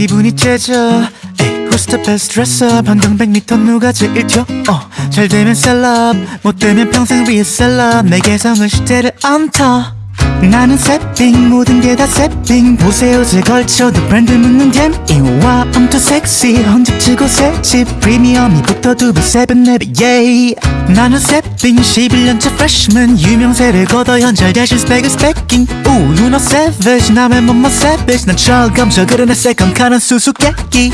기분이 째져. the best dresser 반경 100m 누가 제일 튀어 어, 잘 되면 셀럽. 못 되면 평생 위에 셀럽. 내 개성은 시대를 안타 나는 세핑 모든 게다 세핑. 보세요 제 걸쳐도 브랜드 묻는 댐 이와 I'm too sexy 헌집치고 새집 프리미엄이 붙어 두배 세븐 네배 yeah 나는 세핑 11년차 freshman. 유명세를 거둬 현잘 대신 스펙은 스펙킹 오 누나 savage 남의 몸만 savage. 난 철검저 그러네 세컨카는 수수께끼.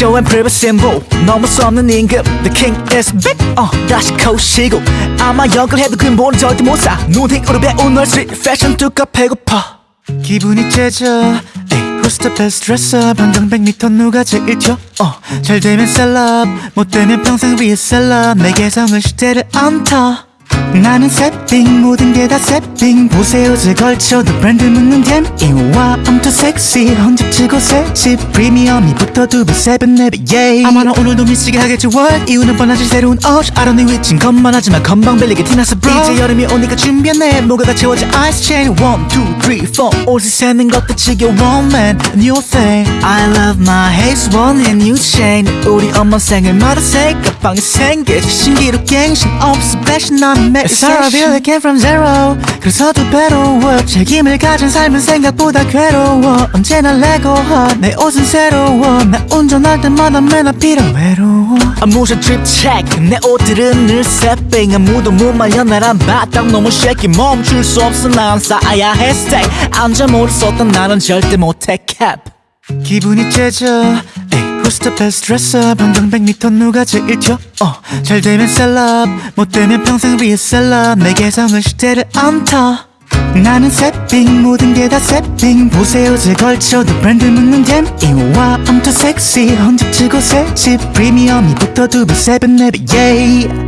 And prove symbol. 넘을 수 없는 임금 the king is big. 어 다시 코시고 아마 역을 해도 근본은 절대 못사. 눈팅으로 배운 널 street fashion 뚜까 배고파. 기분이 째져. Who's the best 반경 100m 누가 제일 튀어 어, 잘 되면 셀럽. 못 되면 평생 위에 셀럽. 내 개성은 시대를 안타 나는 세핑 모든 게 다 세핑 보세요 제 걸쳐도 브랜드 묻는 댐 이와 I'm too sexy 헌집치고 새집 프리미엄이 붙어 두배 세븐 네배 yeah 아마 나 오늘도 미치게 하겠지 what? 이유는 뻔하지 새로운 옷 don't need 위친 것만 하지만 건방 빌리게 티나서 bro 이제 여름이 오니까 준비했네. 뭐가 채워져 ice chain. One two three four. 옷을 세는 것도 지겨워 man. New thing. I love my haze one and new chain. 우리 엄마 생일마다 새 가방이 생기지 신기루 갱신 없어 fashion 나는 I feel I came from zero. 그래서 더 괴로워. 책임을 가진 삶은 생각보다 괴로워. 언제나 레고하 내 옷은 새로워. 나 운전할 때마다 맨날 필요 외로워. 아무ша drip check. 내 옷들은 늘 새삥 아무도 못 말려. 나란 바닥 너무 shaky. 멈출 수 없어. 난 쌓아야 해. Stay. 안전모를 썼던 나는 절대 못해. Cap. 기분이 째져 the best dresser 반경 100m 누가 제일 튀어? 어, 잘 되면 셀럽. 못 되면 평생 위에 셀럽. 내 개성은 시대를 안타. 나는 새삥 모든 게 다 새삥. 보세 옷을 걸쳐도 브랜드 묻는 DM이 와 I'm too sexy 헌 집 주고 새집. 프리미엄이 붙어 두 배 세 배 네 배 yeah